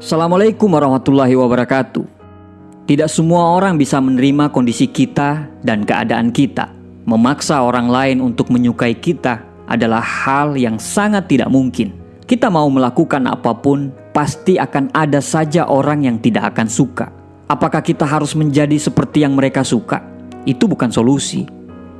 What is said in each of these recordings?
Assalamualaikum warahmatullahi wabarakatuh. Tidak semua orang bisa menerima kondisi kita dan keadaan kita. Memaksa orang lain untuk menyukai kita adalah hal yang sangat tidak mungkin. Kita mau melakukan apa pun, pasti akan ada saja orang yang tidak akan suka. Apakah kita harus menjadi seperti yang mereka suka? Itu bukan solusi.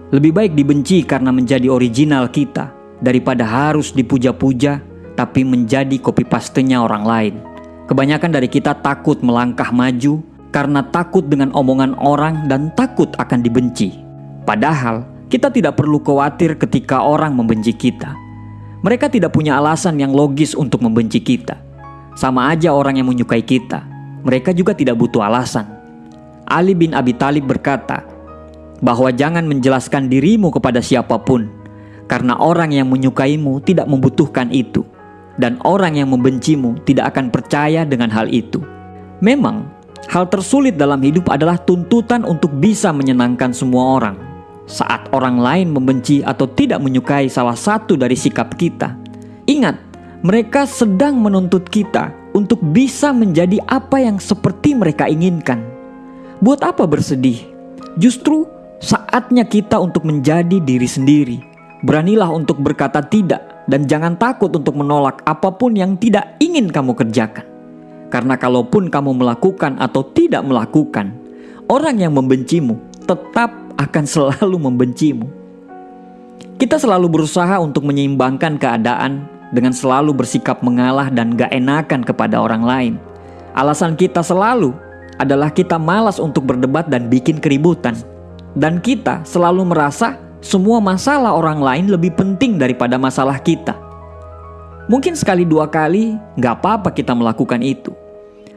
Lebih baik dibenci karena menjadi original kita daripada harus dipuja-puja tapi menjadi copy pastenya orang lain. Kebanyakan dari kita takut melangkah maju karena takut dengan omongan orang dan takut akan dibenci. Padahal kita tidak perlu khawatir ketika orang membenci kita. Mereka tidak punya alasan yang logis untuk membenci kita. Sama aja orang yang menyukai kita. Mereka juga tidak butuh alasan. Ali bin Abi Talib berkata bahwa jangan menjelaskan dirimu kepada siapa pun karena orang yang menyukaimu tidak membutuhkan itu, dan orang yang membencimu tidak akan percaya dengan hal itu. Memang, hal tersulit dalam hidup adalah tuntutan untuk bisa menyenangkan semua orang. Saat orang lain membenci atau tidak menyukai salah satu dari sikap kita, ingat, mereka sedang menuntut kita untuk bisa menjadi apa yang seperti mereka inginkan. Buat apa bersedih? Justru saatnya kita untuk menjadi diri sendiri Beranilah untuk berkata tidak dan jangan takut untuk menolak apa pun yang tidak ingin kamu kerjakan. Karena kalaupun kamu melakukan atau tidak melakukan, orang yang membencimu tetap akan selalu membencimu. Kita selalu berusaha untuk menyeimbangkan keadaan dengan selalu bersikap mengalah dan gak enakan kepada orang lain. Alasan kita selalu adalah kita malas untuk berdebat dan bikin keributan. Dan kita selalu merasa semua masalah orang lain lebih penting daripada masalah kita. Mungkin sekali dua kali nggak apa-apa kita melakukan itu.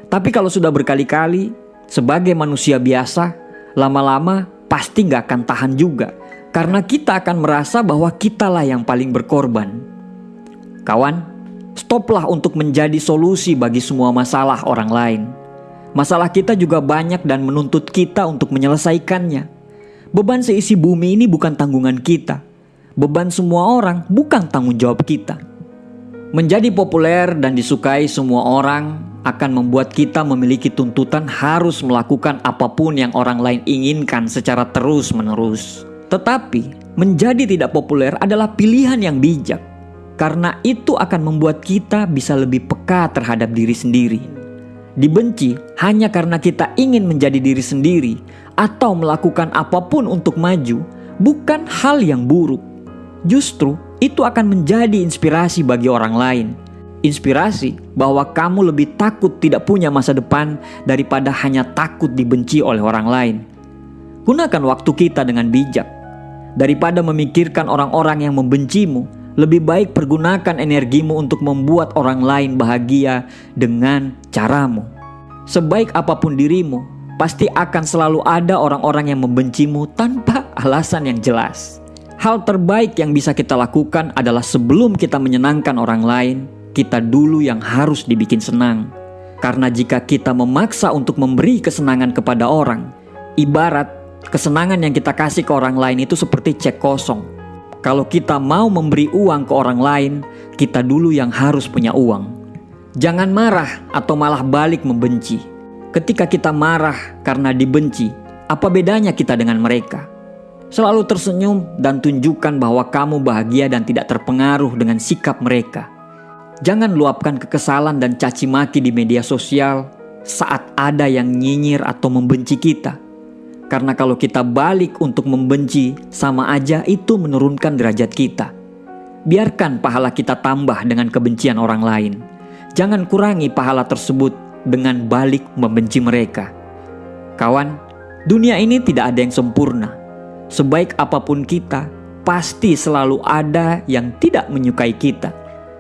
Tapi kalau sudah berkali-kali, sebagai manusia biasa, lama-lama pasti nggak akan tahan juga. Karena kita akan merasa bahwa kitalah yang paling berkorban. Kawan, stoplah untuk menjadi solusi bagi semua masalah orang lain. Masalah kita juga banyak dan menuntut kita untuk menyelesaikannya. Beban seisi bumi ini bukan tanggungan kita. Beban semua orang bukan tanggung jawab kita. Menjadi populer dan disukai semua orang akan membuat kita memiliki tuntutan harus melakukan apa pun yang orang lain inginkan secara terus-menerus. Tetapi, menjadi tidak populer adalah pilihan yang bijak karena itu akan membuat kita bisa lebih peka terhadap diri sendiri. Dibenci hanya karena kita ingin menjadi diri sendiri atau melakukan apa pun untuk maju bukan hal yang buruk. Justru itu akan menjadi inspirasi bagi orang lain. Inspirasi bahwa kamu lebih takut tidak punya masa depan daripada hanya takut dibenci oleh orang lain. Gunakan waktu kita dengan bijak. Daripada memikirkan orang-orang yang membencimu, lebih baik pergunakan energimu untuk membuat orang lain bahagia dengan caramu. Sebaik apa pun dirimu, pasti akan selalu ada orang-orang yang membencimu tanpa alasan yang jelas. Hal terbaik yang bisa kita lakukan adalah sebelum kita menyenangkan orang lain, kita dulu yang harus dibikin senang. Karena jika kita memaksa untuk memberi kesenangan kepada orang, ibarat kesenangan yang kita kasih ke orang lain itu seperti cek kosong. Kalau kita mau memberi uang ke orang lain, kita dulu yang harus punya uang. Jangan marah atau malah balik membenci Ketika kita marah karena dibenci, apa bedanya kita dengan mereka? Selalu tersenyum dan tunjukkan bahwa kamu bahagia dan tidak terpengaruh dengan sikap mereka. Jangan luapkan kekesalan dan caci maki di media sosial saat ada yang nyinyir atau membenci kita. Karena kalau kita balik untuk membenci, sama aja itu menurunkan derajat kita. Biarkan pahala kita tambah dengan kebencian orang lain. Jangan kurangi pahala tersebut dengan balik membenci mereka. Kawan, dunia ini tidak ada yang sempurna. Sebaik apa pun kita, pasti selalu ada yang tidak menyukai kita.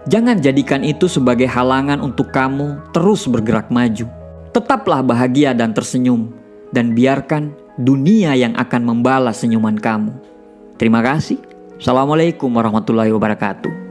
Jangan jadikan itu sebagai halangan untuk kamu terus bergerak maju. Tetaplah bahagia dan tersenyum, dan biarkan dunia yang akan membalas senyuman kamu. Terima kasih. Assalamualaikum warahmatullahi wabarakatuh.